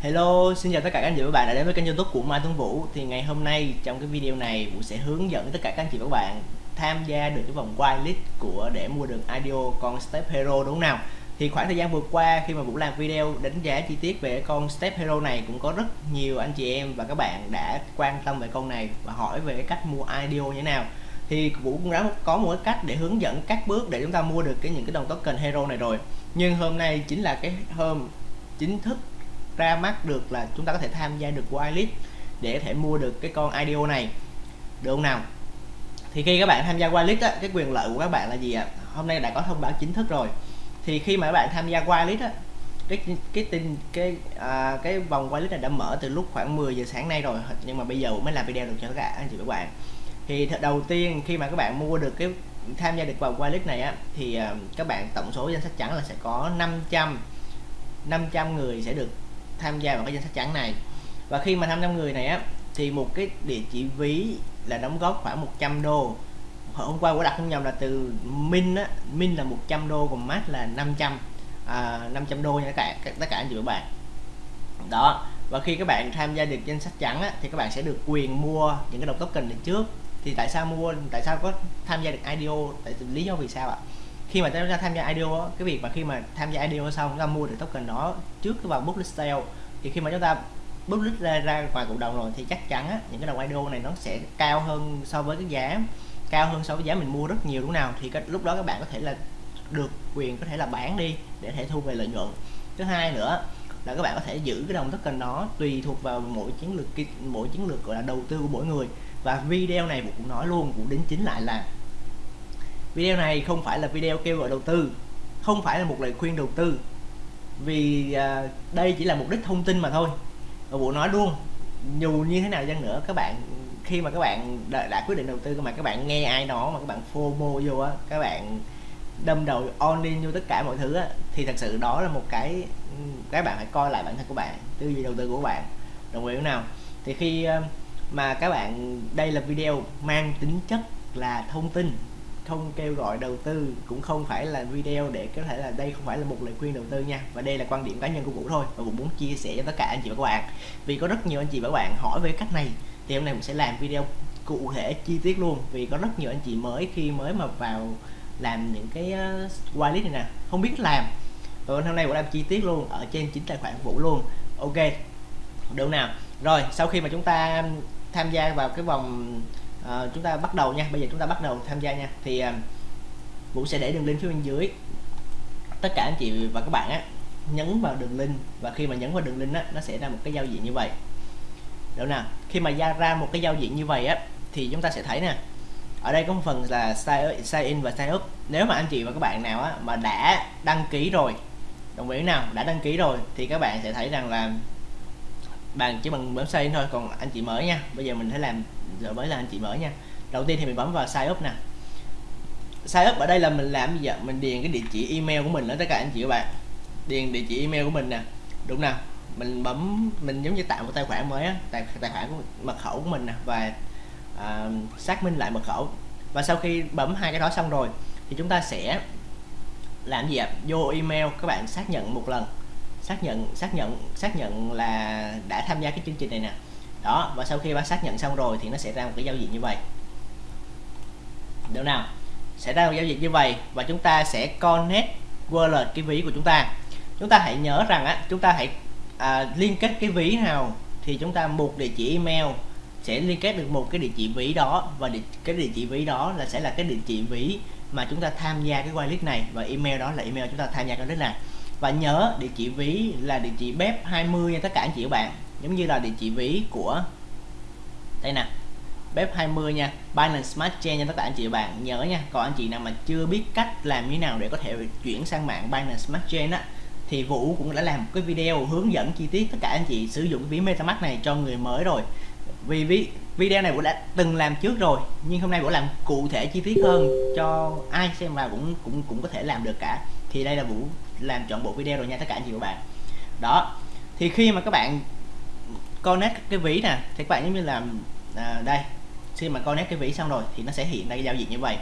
Hello, xin chào tất cả các anh chị và các bạn đã đến với kênh youtube của Mai Tuấn Vũ. Thì ngày hôm nay trong cái video này Vũ sẽ hướng dẫn tất cả các anh chị và các bạn tham gia được cái vòng whitelist của để mua được IDO con Step Hero đúng không nào? Thì khoảng thời gian vừa qua khi mà Vũ làm video đánh giá chi tiết về con Step Hero này cũng có rất nhiều anh chị em và các bạn đã quan tâm về con này và hỏi về cái cách mua IDO như thế nào. Thì Vũ cũng đã có một cái cách để hướng dẫn các bước để chúng ta mua được cái những cái đồng token hero này rồi. Nhưng hôm nay chính là cái hôm chính thức ra mắt được là chúng ta có thể tham gia được whitelist để có thể mua được cái con IDO này. Được không nào? Thì khi các bạn tham gia whitelist á, cái quyền lợi của các bạn là gì ạ? Hôm nay đã có thông báo chính thức rồi. Thì khi mà các bạn tham gia whitelist á, cái cái tin cái à, cái vòng whitelist này đã mở từ lúc khoảng 10 giờ sáng nay rồi nhưng mà bây giờ mới làm video được cho tất cả anh chị các bạn. Thì đầu tiên khi mà các bạn mua được cái tham gia được vòng whitelist này á thì à, các bạn tổng số danh sách trắng là sẽ có 500 500 người sẽ được tham gia vào cái danh sách trắng này. Và khi mà 500 người này á thì một cái địa chỉ ví là đóng góp khoảng 100 đô. Hôm qua của đặt không nhầm là từ min á min là 100 đô còn max là 500 à, 500 đô nha các cả tất cả anh chị và bạn. Đó và khi các bạn tham gia được danh sách trắng á, thì các bạn sẽ được quyền mua những cái đồng token này trước. Thì tại sao mua tại sao có tham gia được IDO tại lý do vì sao ạ? Khi mà chúng ta tham gia IDO cái việc mà khi mà tham gia IDO xong chúng ta mua được token đó trước cái vào public sale thì khi mà chúng ta public ra ra ngoài cộng đồng rồi thì chắc chắn á, những cái đồng IDO này nó sẽ cao hơn so với cái giá cao hơn so với giá mình mua rất nhiều đúng nào. Thì cái, lúc đó các bạn có thể là được quyền có thể là bán đi để thể thu về lợi nhuận. Thứ hai nữa là các bạn có thể giữ cái đồng token đó tùy thuộc vào mỗi chiến lược mỗi chiến lược gọi là đầu tư của mỗi người. Và video này cũng nói luôn cũng đính chính lại là video này không phải là video kêu gọi đầu tư không phải là một lời khuyên đầu tư. Vì à, đây chỉ là mục đích thông tin mà thôi. Và bộ nói luôn dù như thế nào chăng nữa các bạn khi mà các bạn đã, đã quyết định đầu tư mà các bạn nghe ai đó mà các bạn fomo vô á các bạn đâm đầu on in vô tất cả mọi thứ á thì thật sự đó là một cái các bạn phải coi lại bản thân của bạn tư duy đầu tư của bạn. Đồng ý không nào? Thì khi à, mà các bạn đây là video mang tính chất là thông tin không kêu gọi đầu tư cũng không phải là video để có thể là đây không phải là một lời khuyên đầu tư nha. Và đây là quan điểm cá nhân của Vũ thôi và Vũ muốn chia sẻ cho tất cả anh chị và các bạn. Vì có rất nhiều anh chị và các bạn hỏi về cách này thì hôm nay mình sẽ làm video cụ thể chi tiết luôn. Vì có rất nhiều anh chị mới khi mới mà vào làm những cái ờ, uh, whitelist này nè không biết làm. Rồi hôm nay Vũ làm chi tiết luôn ở trên chính tài khoản Vũ luôn. Ok được nào. Rồi sau khi mà chúng ta tham gia vào cái vòng à, chúng ta bắt đầu nha. Bây giờ chúng ta bắt đầu tham gia nha. Thì à, Vũ sẽ để đường link phía bên dưới. Tất cả anh chị và các bạn á nhấn vào đường link và khi mà nhấn vào đường link á nó sẽ ra một cái giao diện như vậy. Được nào? Khi mà ra ra một cái giao diện như vậy á thì chúng ta sẽ thấy nè. Ở đây có một phần là sign, sign in và sign up. Nếu mà anh chị và các bạn nào á mà đã đăng ký rồi đồng ý nào? Đã đăng ký rồi thì các bạn sẽ thấy rằng là bạn chỉ bằng bấm xây thôi còn anh chị mới nha. Bây giờ mình sẽ làm giờ mới là anh chị mới nha. Đầu tiên thì mình bấm vào sign up nè. Sign up ở đây là mình làm gì vậy mình điền cái địa chỉ email của mình đó tất cả anh chị các bạn. Điền địa chỉ email của mình nè. Đúng nào mình bấm mình giống như tạo một tài khoản mới á. Tài, tài khoản của mật khẩu của mình nè. Và à, xác minh lại mật khẩu. Và sau khi bấm hai cái đó xong rồi thì chúng ta sẽ làm gì ạ? Vô email các bạn xác nhận một lần xác nhận xác nhận xác nhận là đã tham gia cái chương trình này nè. Đó và sau khi bạn xác nhận xong rồi thì nó sẽ ra một cái giao diện như vậy. Được nào? Sẽ ra một giao diện như vậy và chúng ta sẽ connect wallet cái ví của chúng ta. Chúng ta hãy nhớ rằng á chúng ta hãy à, liên kết cái ví nào thì chúng ta một địa chỉ email sẽ liên kết được một cái địa chỉ ví đó và địa, cái địa chỉ ví đó là sẽ là cái địa chỉ ví mà chúng ta tham gia cái wallet này và email đó là email chúng ta tham gia cái wallet này và nhớ địa chỉ ví là địa chỉ bếp 20 nha tất cả anh chị các bạn. Giống như là địa chỉ ví của đây nè. Bếp 20 nha Binance Smart Chain nha tất cả anh chị và bạn. Nhớ nha còn anh chị nào mà chưa biết cách làm như nào để có thể chuyển sang mạng Binance Smart Chain á thì Vũ cũng đã làm một cái video hướng dẫn chi tiết tất cả anh chị sử dụng cái ví MetaMask này cho người mới rồi. Vì ví, video này Vũ đã từng làm trước rồi nhưng hôm nay Vũ làm cụ thể chi tiết hơn cho ai xem vào cũng cũng cũng có thể làm được cả. Thì đây là Vũ làm chọn bộ video rồi nha tất cả anh chị và bạn. Đó thì khi mà các bạn connect cái ví nè thì các bạn giống như là à, đây khi mà connect cái ví xong rồi thì nó sẽ hiện ra cái giao diện như vậy.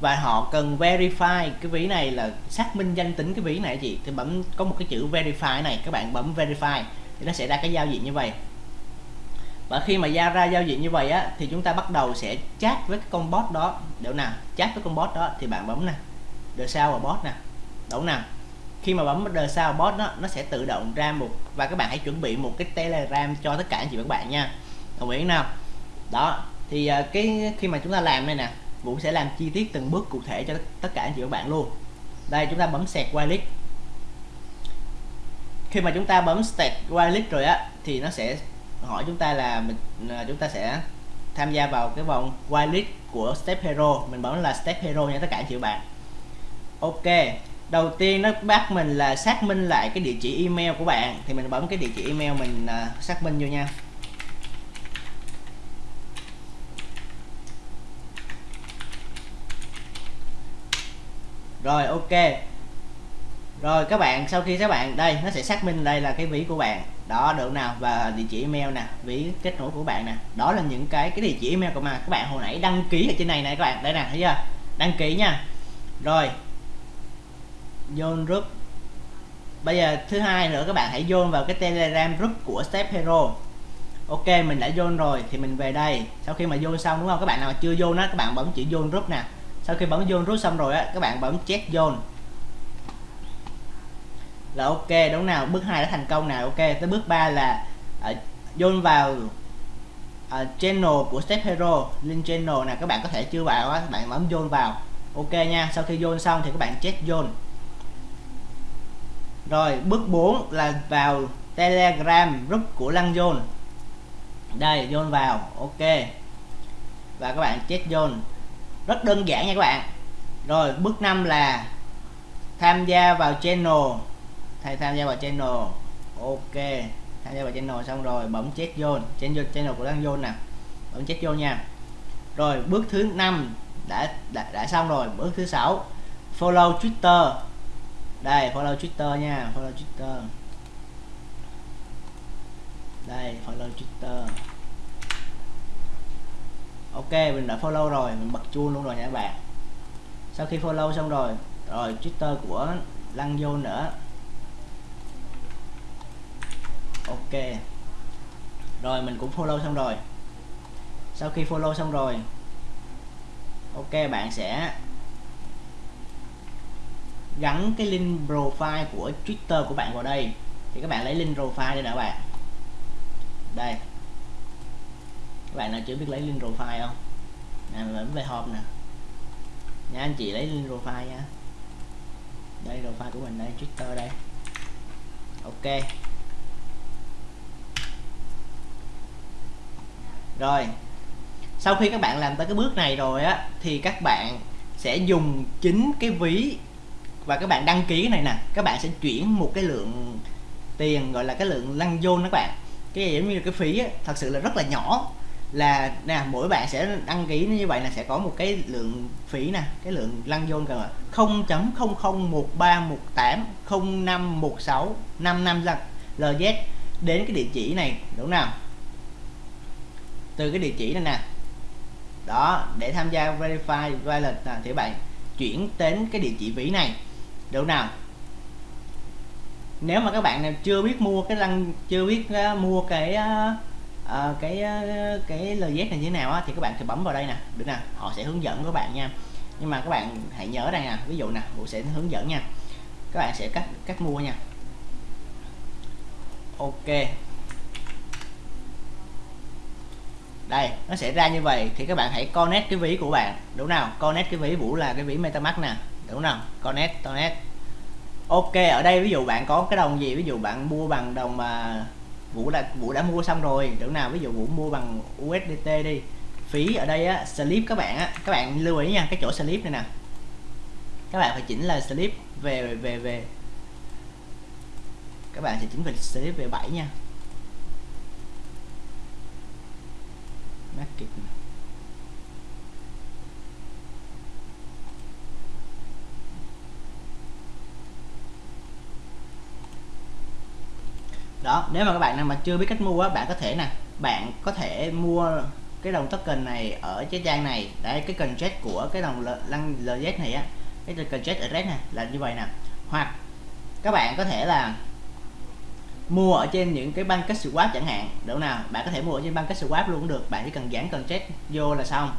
Và họ cần verify cái ví này là xác minh danh tính cái ví này chị. Thì bấm có một cái chữ verify này các bạn bấm verify thì nó sẽ ra cái giao diện như vậy. Và khi mà ra ra giao diện như vậy á thì chúng ta bắt đầu sẽ chat với cái con bot đó. Đâu nào? Chat với con bot đó thì bạn bấm nè. The sao và bot nè. Đậu nào khi mà bấm the sao bot đó nó sẽ tự động ra một, và các bạn hãy chuẩn bị một cái telegram cho tất cả anh chị và các bạn nha. Đồng ý nào? Đó, thì à, cái khi mà chúng ta làm đây nè, Vũ sẽ làm chi tiết từng bước cụ thể cho tất cả anh chị và các bạn luôn. Đây, chúng ta bấm sẹt wireless. Khi mà chúng ta bấm sẹt wireless rồi á, thì nó sẽ hỏi chúng ta là mình à, chúng ta sẽ tham gia vào cái vòng wireless của Step Hero. Mình bấm là Step Hero nha tất cả anh chị và bạn. Ok đầu tiên nó bắt mình là xác minh lại cái địa chỉ email của bạn. Thì mình bấm cái địa chỉ email mình uh, xác minh vô nha. Rồi ok. Rồi các bạn sau khi các bạn đây nó sẽ xác minh đây là cái ví của bạn. Đó được nào? Và địa chỉ email nè ví kết nối của bạn nè. Đó là những cái cái địa chỉ email của mà các bạn hồi nãy đăng ký ở trên này này các bạn. Đây nè thấy chưa? Đăng ký nha. Rồi Join group bây giờ thứ hai nữa các bạn hãy vô vào cái telegram group của step hero. Ok mình đã join rồi thì mình về đây. Sau khi mà vô xong đúng không? Các bạn nào mà chưa vô nó các bạn bấm chữ join group nè. Sau khi bấm join group xong rồi á các bạn bấm check join là ok đúng nào? Bước 2 đã thành công nào ok. Tới bước 3 là ờ, uh, join vào uh, channel của step hero link channel nè. Các bạn có thể chưa vào á các bạn bấm join vào. Ok nha sau khi join xong thì các bạn check join rồi bước 4 là vào telegram group của lăng zone đây zone vào ok. Và các bạn check zone rất đơn giản nha các bạn. Rồi bước 5 là tham gia vào channel. Thầy tham gia vào channel ok. Tham gia vào channel xong rồi bấm check zone channel channel của lăng zone nè. Bấm check zone nha. Rồi bước thứ năm đã, đã đã xong rồi. Bước thứ sáu follow twitter đây, follow twitter nha, follow twitter. Đây, follow twitter. Ok, mình đã follow rồi, mình bật chuông luôn rồi nha các bạn. Sau khi follow xong rồi rồi twitter của lăng vô nữa. Ok. Rồi, mình cũng follow xong rồi. Sau khi follow xong rồi, ok, bạn sẽ gắn cái link profile của Twitter của bạn vào đây. Thì các bạn lấy link profile đây nè bạn. Đây. Các bạn nào chưa biết lấy link profile không? Nè mình về hộp nè. Nha, anh chị lấy link profile nha. Đây, profile của mình đây, Twitter đây. Ok. Rồi. Sau khi các bạn làm tới cái bước này rồi á, thì các bạn sẽ dùng chính cái ví và các bạn đăng ký cái này nè các bạn sẽ chuyển một cái lượng tiền gọi là cái lượng lăng vô các bạn. Cái giống như cái phí ấy, thật sự là rất là nhỏ. Là nè mỗi bạn sẽ đăng ký như vậy là sẽ có một cái lượng phí nè cái lượng lăng vô cơ không chấm không không một ba một tám không năm một sáu năm năm lần LZ đến cái địa chỉ này đúng nào? Từ cái địa chỉ này nè. Đó để tham gia verify wallet thì bạn chuyển đến cái địa chỉ ví này được nào? Nếu mà các bạn nào chưa biết mua cái lăng chưa biết uh, mua cái uh, cái uh, cái LZ này như thế nào á, thì các bạn thì bấm vào đây nè. Được nè họ sẽ hướng dẫn các bạn nha. Nhưng mà các bạn hãy nhớ đây nè ví dụ nè vũ sẽ hướng dẫn nha. Các bạn sẽ cách cách mua nha. Ok. Đây nó sẽ ra như vậy thì các bạn hãy connect cái ví của bạn. Đúng nào? Connect cái ví vũ là cái ví metamask nè đúng không connect connect. Ok, ở đây ví dụ bạn có cái đồng gì? Ví dụ bạn mua bằng đồng mà vũ đã vũ đã mua xong rồi. Đúng nào ví dụ vũ mua bằng USDT đi. Phí ở đây á, slip các bạn á. Các bạn lưu ý nha, cái chỗ slip này nè. Các bạn phải chỉnh là slip về về về. Các bạn sẽ chỉnh về slip về 7 nha. Market này đó nếu mà các bạn nào mà chưa biết cách mua á bạn có thể nè bạn có thể mua cái đồng token này ở cái trang này. Đấy cái cần chết của cái đồng lăng LZ này á cái cần chết ở red này là như vậy nè. Hoặc các bạn có thể là mua ở trên những cái băng cách swap chẳng hạn. Đúng nào bạn có thể mua ở trên băng cách swap luôn cũng được bạn chỉ cần dán cần check vô là xong.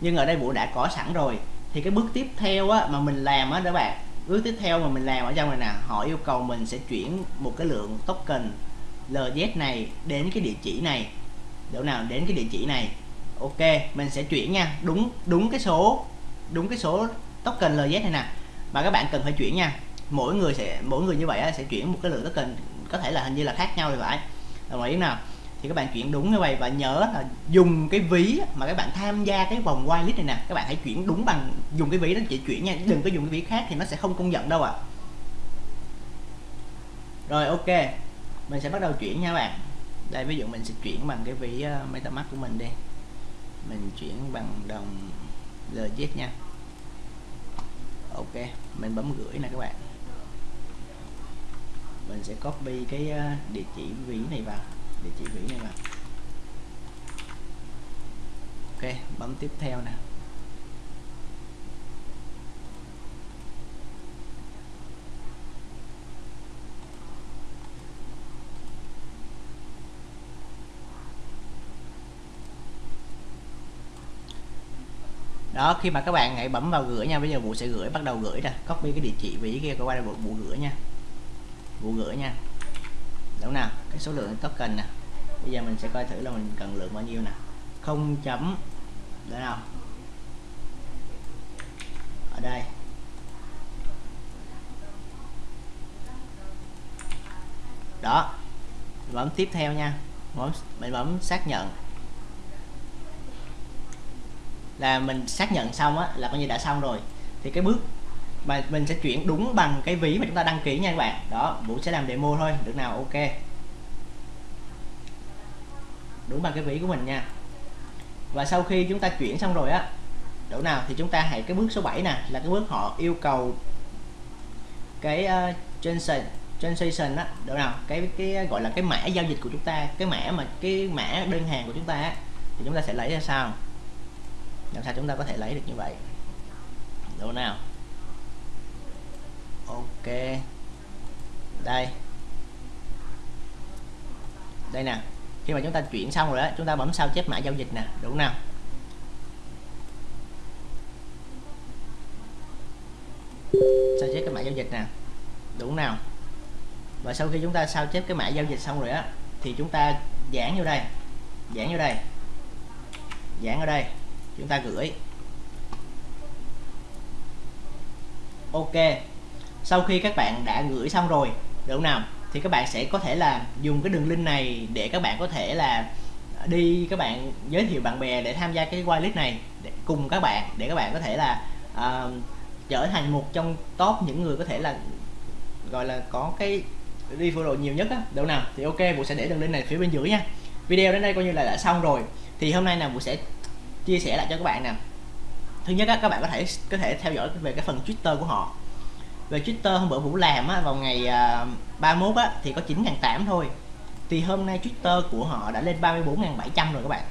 Nhưng ở đây vũ đã có sẵn rồi. Thì cái bước tiếp theo á, mà mình làm á các bạn bước tiếp theo mà mình làm ở trong này nè, họ yêu cầu mình sẽ chuyển một cái lượng token LZ này đến cái địa chỉ này. Chỗ nào đến cái địa chỉ này? Ok, mình sẽ chuyển nha. Đúng đúng cái số, đúng cái số token LZ này nè. Mà các bạn cần phải chuyển nha. Mỗi người sẽ, mỗi người như vậy sẽ chuyển một cái lượng token, có thể là hình như là khác nhau thì phải. Đồng ý nào? Thì các bạn chuyển đúng như vậy và nhớ là dùng cái ví mà các bạn tham gia cái vòng whitelist này nè. Các bạn hãy chuyển đúng bằng dùng cái ví đó chỉ chuyển nha đừng có dùng cái ví khác thì nó sẽ không công nhận đâu ạ. À. rồi ok. Mình sẽ bắt đầu chuyển nha các bạn. Đây ví dụ mình sẽ chuyển bằng cái ví uh, metamask của mình đi. Mình chuyển bằng đồng LZ nha. Ok mình bấm gửi nè các bạn. Mình sẽ copy cái uh, địa chỉ ví này vào địa chỉ Mỹ này vào ok bấm tiếp theo nè. Đó khi mà các bạn hãy bấm vào gửi nha. Bây giờ vụ sẽ gửi bắt đầu gửi nè. Copy cái địa chỉ ví kia qua đây vụ, vụ gửi nha. Vụ gửi nha. Đúng nào cái số lượng token nè bây giờ mình sẽ coi thử là mình cần lượng bao nhiêu nè. Không chấm. Để nào. Ở đây. Đó. Bấm tiếp theo nha. Bấm, mình bấm xác nhận. Là mình xác nhận xong á, là coi như đã xong rồi. Thì cái bước mà mình sẽ chuyển đúng bằng cái ví mà chúng ta đăng ký nha các bạn. Đó, vũ sẽ làm demo thôi. Được nào? Ok đúng bằng cái vĩ của mình nha. Và sau khi chúng ta chuyển xong rồi á đủ nào thì chúng ta hãy cái bước số 7 nè là cái bước họ yêu cầu cái ờ, uh, transaction transaction á đủ nào cái cái ờ, gọi là cái mã giao dịch của chúng ta cái mã mà cái mã đơn hàng của chúng ta á, thì chúng ta sẽ lấy ra sao làm sao chúng ta có thể lấy được như vậy? Đủ nào? Ok. Đây. Đây nè khi mà chúng ta chuyển xong rồi đó chúng ta bấm sao chép mã giao dịch nè đúng nào? Sao chép cái mã giao dịch nè đúng nào? Và sau khi chúng ta sao chép cái mã giao dịch xong rồi á, thì chúng ta dán vô đây dán vô đây dán ở đây, chúng ta gửi. Ok, sau khi các bạn đã gửi xong rồi đúng không nào? Thì các bạn sẽ có thể là dùng cái đường link này để các bạn có thể là đi các bạn giới thiệu bạn bè để tham gia cái whitelist này để cùng các bạn để các bạn có thể là uh, trở thành một trong top những người có thể là gọi là có cái đi follow nhiều nhất á. Đâu nào thì ok vũ sẽ để đường link này phía bên dưới nha. Video đến đây coi như là đã xong rồi. Thì hôm nay là vũ sẽ chia sẻ lại cho các bạn nè. Thứ nhất á, các bạn có thể có thể theo dõi về cái phần twitter của họ về Twitter hôm bữa Vũ làm á, vào ngày à, uh, 31 á, thì có 9.800 thôi. Thì hôm nay Twitter của họ đã lên 34.700 rồi các bạn.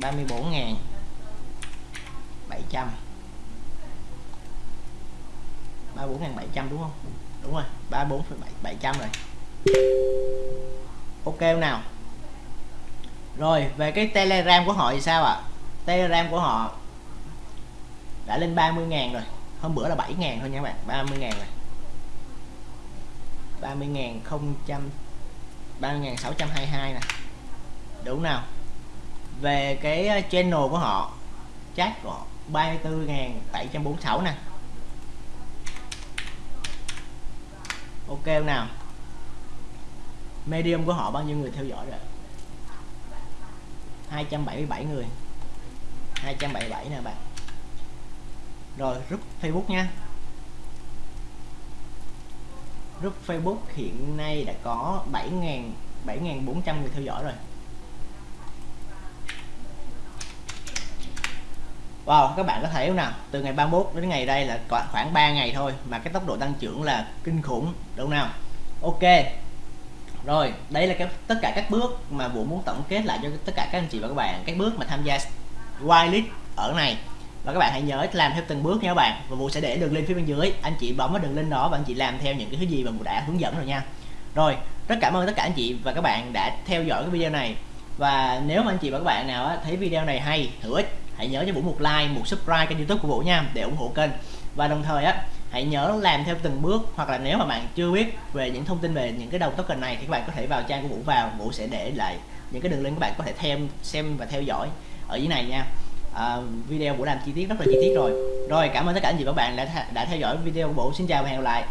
34.700 34.700 đúng không? Đúng rồi 34.700 rồi. Ok nào? Rồi về cái telegram của họ thì sao ạ? À? telegram của họ đã lên 30.000 rồi hôm bữa là 7 ngàn thôi nha các bạn 30 ngàn này. 30 ngàn không trăm 30 ngàn 622 nè đúng nào? Về cái ờ, channel của họ, chat của họ 34 ngàn 746 nè. Ok nào? Medium của họ bao nhiêu người theo dõi rồi? 277 người. 277 nè bạn rồi group Facebook nha group Facebook hiện nay đã có 7.000 7.400 người theo dõi rồi Wow, các bạn có thấy không nào? Từ ngày 31 đến ngày đây là khoảng 3 ngày thôi mà cái tốc độ tăng trưởng là kinh khủng, đúng không nào? Ok. Rồi, đây là cái tất cả các bước mà Vũ muốn tổng kết lại cho tất cả các anh chị và các bạn, các bước mà tham gia whitelist ở này và các bạn hãy nhớ làm theo từng bước nha các bạn. Và Vũ sẽ để đường link phía bên dưới. Anh chị bấm vào đường link đó và anh chị làm theo những cái thứ gì mà Vũ đã hướng dẫn rồi nha. Rồi, rất cảm ơn tất cả anh chị và các bạn đã theo dõi cái video này. Và nếu mà anh chị và các bạn nào thấy video này hay, hữu ích, hãy nhớ cho Vũ một like, một subscribe kênh youtube của Vũ nha, để ủng hộ kênh. Và đồng thời á, hãy nhớ làm theo từng bước, hoặc là nếu mà bạn chưa biết về những thông tin về những cái đầu token này thì các bạn có thể vào trang của Vũ vào. Vũ sẽ để lại những cái đường link các bạn có thể thêm xem và theo dõi ở dưới này nha uh, video của làm chi tiết rất là chi tiết rồi. Rồi cảm ơn tất cả anh chị và các bạn đã đã theo dõi video của bộ xin chào và hẹn gặp lại.